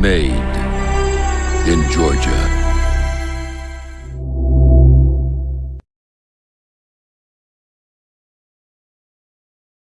Made in Georgia.